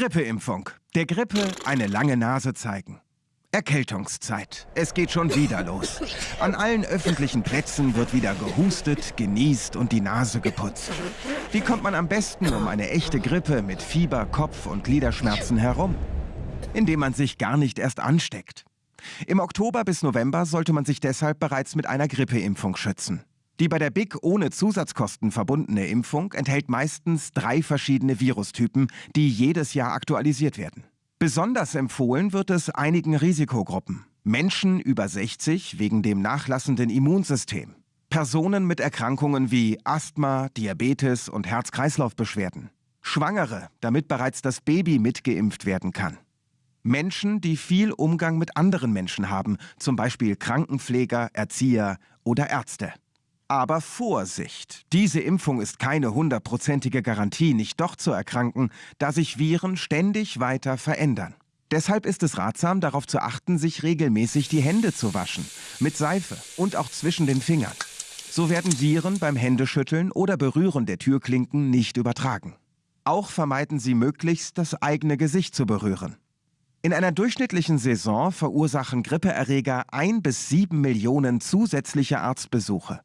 Grippeimpfung. Der Grippe eine lange Nase zeigen. Erkältungszeit. Es geht schon wieder los. An allen öffentlichen Plätzen wird wieder gehustet, genießt und die Nase geputzt. Wie kommt man am besten um eine echte Grippe mit Fieber, Kopf- und Gliederschmerzen herum? Indem man sich gar nicht erst ansteckt. Im Oktober bis November sollte man sich deshalb bereits mit einer Grippeimpfung schützen. Die bei der BIC ohne Zusatzkosten verbundene Impfung enthält meistens drei verschiedene Virustypen, die jedes Jahr aktualisiert werden. Besonders empfohlen wird es einigen Risikogruppen. Menschen über 60 wegen dem nachlassenden Immunsystem. Personen mit Erkrankungen wie Asthma, Diabetes und Herz-Kreislauf-Beschwerden. Schwangere, damit bereits das Baby mitgeimpft werden kann. Menschen, die viel Umgang mit anderen Menschen haben, zum Beispiel Krankenpfleger, Erzieher oder Ärzte. Aber Vorsicht! Diese Impfung ist keine hundertprozentige Garantie, nicht doch zu erkranken, da sich Viren ständig weiter verändern. Deshalb ist es ratsam, darauf zu achten, sich regelmäßig die Hände zu waschen, mit Seife und auch zwischen den Fingern. So werden Viren beim Händeschütteln oder Berühren der Türklinken nicht übertragen. Auch vermeiden Sie möglichst, das eigene Gesicht zu berühren. In einer durchschnittlichen Saison verursachen Grippeerreger ein bis sieben Millionen zusätzliche Arztbesuche.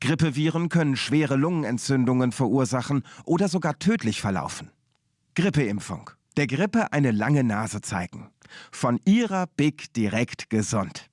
Grippeviren können schwere Lungenentzündungen verursachen oder sogar tödlich verlaufen. Grippeimpfung. Der Grippe eine lange Nase zeigen. Von Ihrer Big direkt gesund.